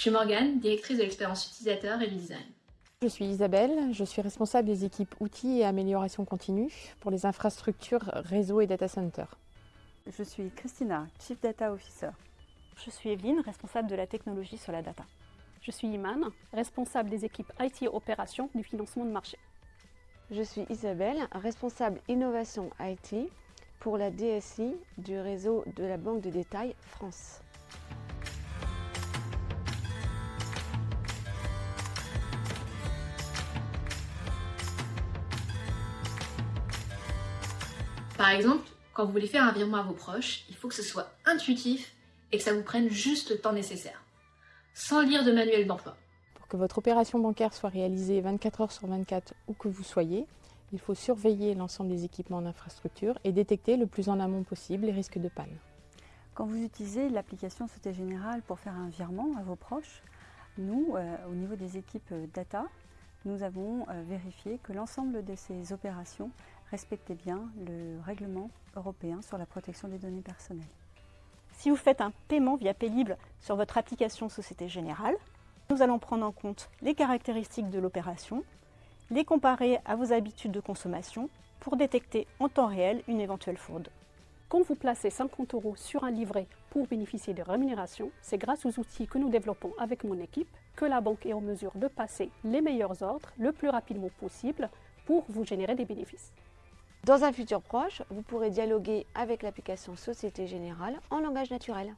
Je suis Morgane, directrice de l'expérience utilisateur et du design. Je suis Isabelle, je suis responsable des équipes outils et amélioration continue pour les infrastructures réseau et data center. Je suis Christina, Chief Data Officer. Je suis Evelyne, responsable de la technologie sur la data. Je suis Iman, responsable des équipes IT et opérations du financement de marché. Je suis Isabelle, responsable innovation IT pour la DSI du réseau de la Banque de détail France. Par exemple, quand vous voulez faire un virement à vos proches, il faut que ce soit intuitif et que ça vous prenne juste le temps nécessaire, sans lire de manuel d'emploi. Pour que votre opération bancaire soit réalisée 24 heures sur 24 où que vous soyez, il faut surveiller l'ensemble des équipements d'infrastructure et détecter le plus en amont possible les risques de panne. Quand vous utilisez l'application Société Générale pour faire un virement à vos proches, nous, euh, au niveau des équipes data, nous avons euh, vérifié que l'ensemble de ces opérations respectaient bien le règlement européen sur la protection des données personnelles. Si vous faites un paiement via Paylib sur votre application Société Générale, nous allons prendre en compte les caractéristiques de l'opération, les comparer à vos habitudes de consommation pour détecter en temps réel une éventuelle fraude. Quand vous placez 50 euros sur un livret pour bénéficier de rémunérations, c'est grâce aux outils que nous développons avec mon équipe que la banque est en mesure de passer les meilleurs ordres le plus rapidement possible pour vous générer des bénéfices. Dans un futur proche, vous pourrez dialoguer avec l'application Société Générale en langage naturel.